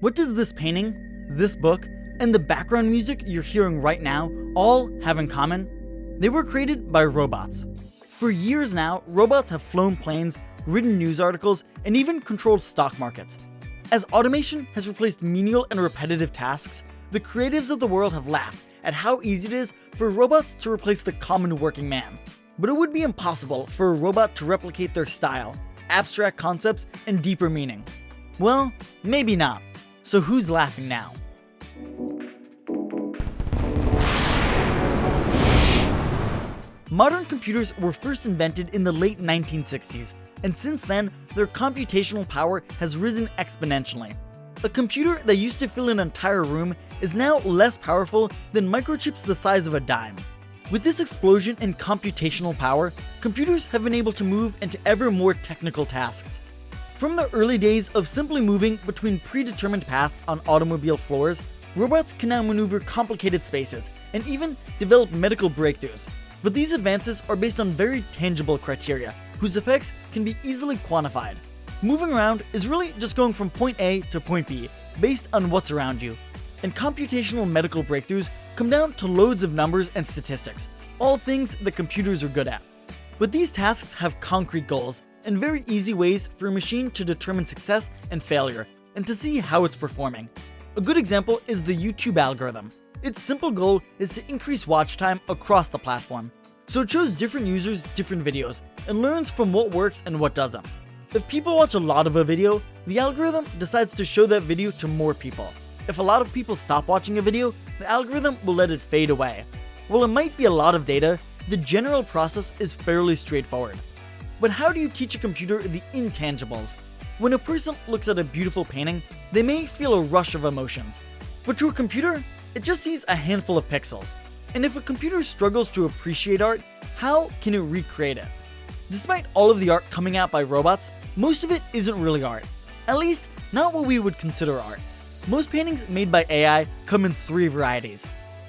What does this painting, this book, and the background music you're hearing right now all have in common? They were created by robots. For years now, robots have flown planes, written news articles, and even controlled stock markets. As automation has replaced menial and repetitive tasks, the creatives of the world have laughed at how easy it is for robots to replace the common working man. But it would be impossible for a robot to replicate their style, abstract concepts, and deeper meaning. Well, maybe not. So who's laughing now? Modern computers were first invented in the late 1960s, and since then, their computational power has risen exponentially. A computer that used to fill an entire room is now less powerful than microchips the size of a dime. With this explosion in computational power, computers have been able to move into ever more technical tasks. From the early days of simply moving between predetermined paths on automobile floors, robots can now maneuver complicated spaces and even develop medical breakthroughs. But these advances are based on very tangible criteria, whose effects can be easily quantified. Moving around is really just going from point A to point B, based on what's around you. And computational medical breakthroughs come down to loads of numbers and statistics, all things that computers are good at. But these tasks have concrete goals and very easy ways for a machine to determine success and failure, and to see how it's performing. A good example is the YouTube algorithm. Its simple goal is to increase watch time across the platform. So it shows different users different videos, and learns from what works and what doesn't. If people watch a lot of a video, the algorithm decides to show that video to more people. If a lot of people stop watching a video, the algorithm will let it fade away. While it might be a lot of data, the general process is fairly straightforward. But how do you teach a computer the intangibles? When a person looks at a beautiful painting, they may feel a rush of emotions. But to a computer, it just sees a handful of pixels. And if a computer struggles to appreciate art, how can it recreate it? Despite all of the art coming out by robots, most of it isn't really art. At least, not what we would consider art. Most paintings made by AI come in three varieties.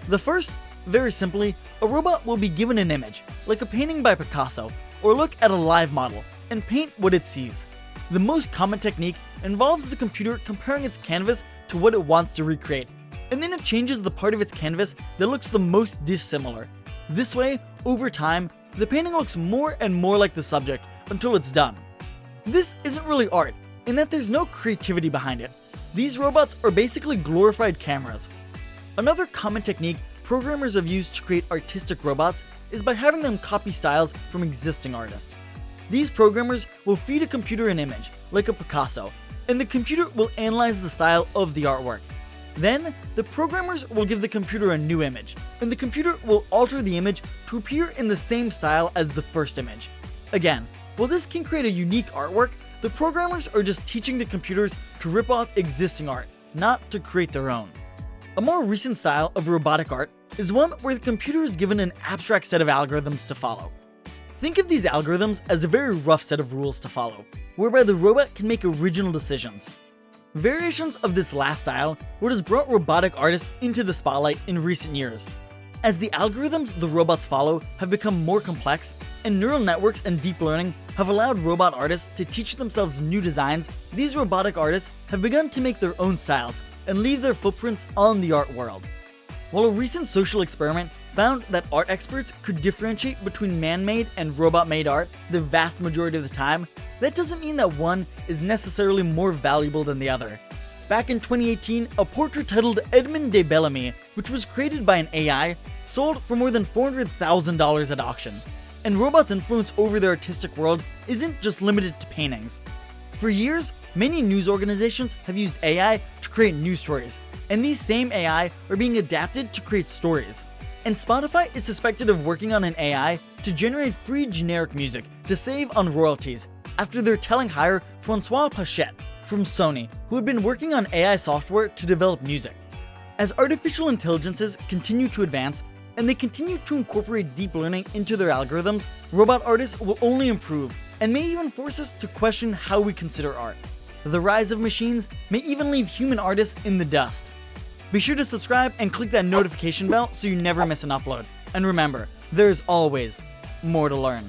The first, very simply, a robot will be given an image, like a painting by Picasso, or look at a live model, and paint what it sees. The most common technique involves the computer comparing its canvas to what it wants to recreate, and then it changes the part of its canvas that looks the most dissimilar. This way, over time, the painting looks more and more like the subject until it's done. This isn't really art, in that there's no creativity behind it. These robots are basically glorified cameras. Another common technique programmers have used to create artistic robots is by having them copy styles from existing artists. These programmers will feed a computer an image, like a Picasso, and the computer will analyze the style of the artwork. Then, the programmers will give the computer a new image, and the computer will alter the image to appear in the same style as the first image. Again, while this can create a unique artwork, the programmers are just teaching the computers to rip off existing art, not to create their own. A more recent style of robotic art is one where the computer is given an abstract set of algorithms to follow. Think of these algorithms as a very rough set of rules to follow, whereby the robot can make original decisions. Variations of this last style what has brought robotic artists into the spotlight in recent years. As the algorithms the robots follow have become more complex, and neural networks and deep learning have allowed robot artists to teach themselves new designs, these robotic artists have begun to make their own styles and leave their footprints on the art world. While a recent social experiment found that art experts could differentiate between man-made and robot-made art the vast majority of the time, that doesn't mean that one is necessarily more valuable than the other. Back in 2018, a portrait titled Edmond de Belamy, which was created by an AI, sold for more than $400,000 at auction. And robots' influence over the artistic world isn't just limited to paintings. For years, many news organizations have used AI to create news stories, and these same AI are being adapted to create stories. And Spotify is suspected of working on an AI to generate free generic music to save on royalties after their telling hire Francois Pachet from Sony, who had been working on AI software to develop music. As artificial intelligences continue to advance, and they continue to incorporate deep learning into their algorithms, robot artists will only improve, and may even force us to question how we consider art. The rise of machines may even leave human artists in the dust. Be sure to subscribe and click that notification bell so you never miss an upload. And remember, there's always more to learn.